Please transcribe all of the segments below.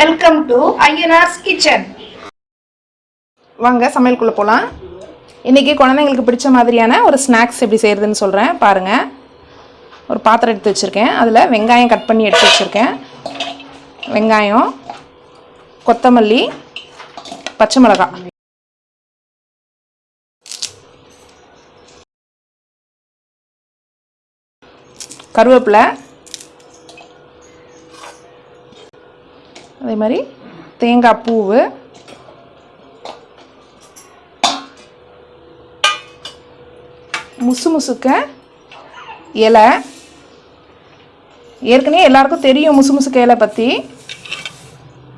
Welcome to Ayyanar's kitchen வாங்க சமையலுக்குள்ளே போகலாம் இன்றைக்கி குழந்தைங்களுக்கு பிடிச்ச மாதிரியான ஒரு ஸ்நாக்ஸ் எப்படி செய்கிறதுன்னு சொல்கிறேன் பாருங்கள் ஒரு பாத்திரம் எடுத்து வச்சுருக்கேன். அதில் வெங்காயம் கட் பண்ணி எடுத்து வச்சுருக்கேன். வெங்காயம் கொத்தமல்லி பச்சை மிளகாய். கருவேப்பிலை அதே மாதிரி தேங்காய் பூவு. முசு முசுக்க இலை. ஏற்கனவே எல்லாருக்கும் தெரியும் முசு முசுக்க இலை பற்றி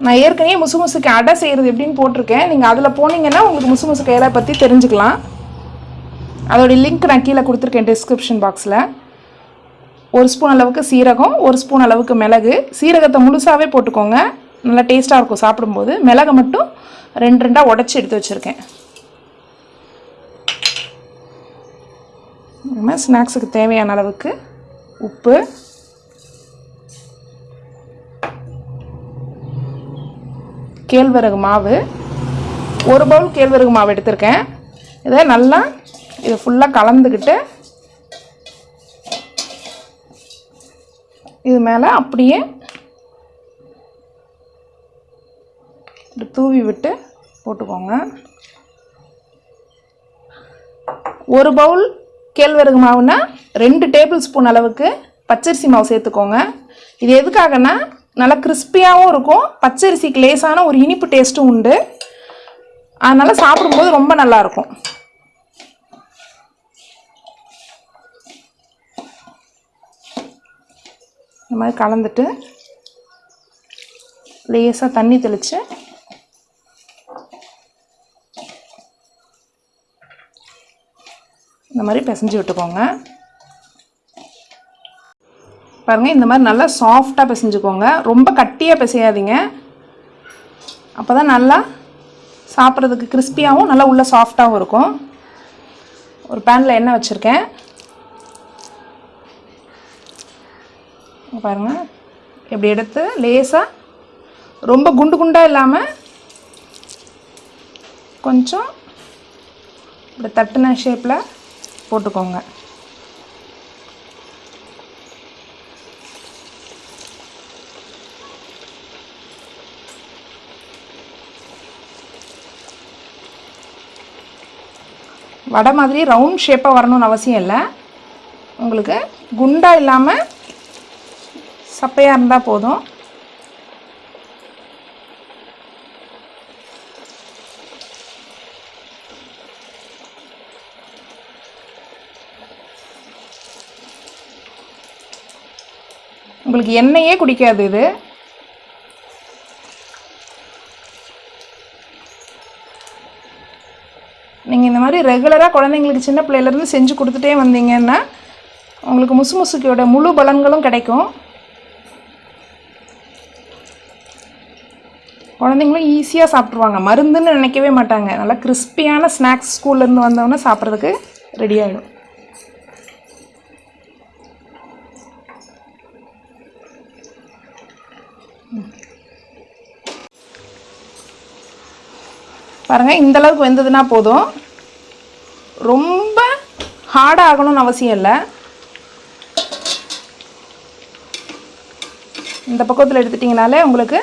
நான் ஏற்கனவே முசு முசுக்க அடை செய்கிறது எப்படின்னு போட்டிருக்கேன். நீங்கள் அதில் போனீங்கன்னா உங்களுக்கு முசு முசுக்க இலை பற்றி தெரிஞ்சுக்கலாம். அதோடைய லிங்க் நான் கீழே கொடுத்துருக்கேன் டிஸ்கிரிப்ஷன் பாக்ஸில் ஒரு ஸ்பூன் அளவுக்கு சீரகம் ஒரு ஸ்பூன் அளவுக்கு மிளகு. சீரகத்தை முழுசாகவே போட்டுக்கோங்க. நல்லா டேஸ்ட்டாக இருக்கும் சாப்பிடும்போது. மிளகை மட்டும் ரெண்டு ரெண்டாக உடச்சி எடுத்து வச்சுருக்கேன். நம்ம ஸ்நாக்ஸுக்கு தேவையான அளவுக்கு உப்பு. கேழ்வரகு மாவு. ஒரு பவுல் கேழ்வரகு மாவு எடுத்திருக்கேன். இதை நல்லா இதை ஃபுல்லாக கலந்துக்கிட்டு இது மேலே அப்படியே இப்படி தூவி விட்டு போட்டுக்கோங்க. ஒரு பவுல் கேழ்வரகு மாவுனா ரெண்டு டேபிள் ஸ்பூன் அளவுக்கு பச்சரிசி மாவு சேர்த்துக்கோங்க. இது எதுக்காகனா நல்லா கிறிஸ்பியாகவும் இருக்கும் பச்சரிசிக்கு லேசான ஒரு இனிப்பு டேஸ்ட்டும் உண்டு. அதனால் சாப்பிடும்போது ரொம்ப நல்லாயிருக்கும் இந்த மாதிரி கலந்துட்டு லேசாக தண்ணி தெளித்து இந்த மாதிரி பிசைஞ்சு விட்டுக்கோங்க. பாருங்கள் இந்த மாதிரி நல்லா சாஃப்டாக பிசைஞ்சுக்கோங்க. ரொம்ப கட்டியாக பிசையாதீங்க. அப்போ தான் நல்லா சாப்பிட்றதுக்கு கிறிஸ்பியாகவும் நல்லா உள்ள சாஃப்டாகவும் இருக்கும். ஒரு பேனில் எண்ணெய் வச்சுருக்கேன். பாருங்கள் இப்படி எடுத்து லேசாக ரொம்ப குண்டு குண்டாக இல்லாமல் கொஞ்சம் இப்படி தட்டுன ஷேப்பில் போட்டுக்கோங்க. வடை மாதிரி ரவுண்ட் ஷேப்பாக வரணும்னு அவசியம் இல்லை. உங்களுக்கு குண்டாக இல்லாமல் சப்பையாக இருந்தால் போதும். உங்களுக்கு எண்ணெயே குடிக்காது இது. நீங்கள் இந்த மாதிரி ரெகுலராக குழந்தைங்களுக்கு சின்ன பிள்ளையிலேருந்து செஞ்சு கொடுத்துட்டே வந்தீங்கன்னா உங்களுக்கு முசு முசுக்கியோட முழு பலன்களும் கிடைக்கும். குழந்தைங்களும் ஈஸியாக சாப்பிட்ருவாங்க மருந்துன்னு நினைக்கவே மாட்டாங்க. நல்லா கிறிஸ்பியான ஸ்நாக்ஸ் ஸ்கூல்லேருந்து வந்தவொன்னே சாப்பிட்றதுக்கு ரெடி ஆகிடும் பாருங்கள் இந்த அளவுக்கு வெந்ததுன்னா போதும். ரொம்ப ஹார்டாக ஆகணும்னு அவசியம் இல்லை. இந்த பக்கத்தில் எடுத்துட்டிங்கனாலே உங்களுக்கு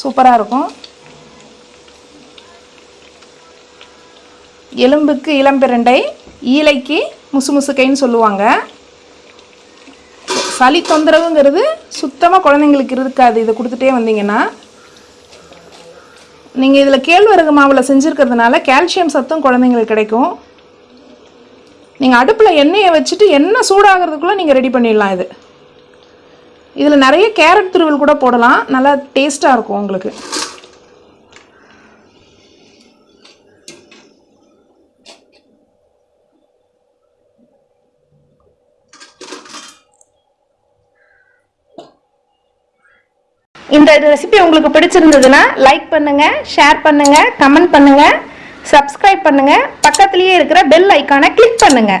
சூப்பராக இருக்கும். எலும்புக்கு இளம்பிரண்டை ஈலைக்கு முசு முசுக்கைன்னு சொல்லுவாங்க. சளி தொந்தரவுங்கிறது சுத்தமாக குழந்தைங்களுக்கு இருக்காது. இதை கொடுத்துட்டே வந்தீங்கன்னா நீங்கள் இதில் கேழ்வரகு மாவில் செஞ்சுருக்கிறதுனால கால்சியம் சத்தும் குழந்தைங்களுக்கு கிடைக்கும். நீங்கள் அடுப்பில் எண்ணெயை வச்சுட்டு எண்ணெய் சூடாகிறதுக்குள்ளே நீங்கள் ரெடி பண்ணிடலாம் இது. இதில் நிறைய கேரட் துருவல் கூட போடலாம். நல்லா டேஸ்ட்டாக இருக்கும் உங்களுக்கு. இந்த ரெசிபி உங்களுக்கு பிடிச்சிருந்ததுன்னா லைக் பண்ணுங்க ஷேர் பண்ணுங்க கமெண்ட் பண்ணுங்க சப்ஸ்கிரைப் பண்ணுங்க. பக்கத்திலேயே இருக்கிற பெல் ஐக்கானை கிளிக் பண்ணுங்க.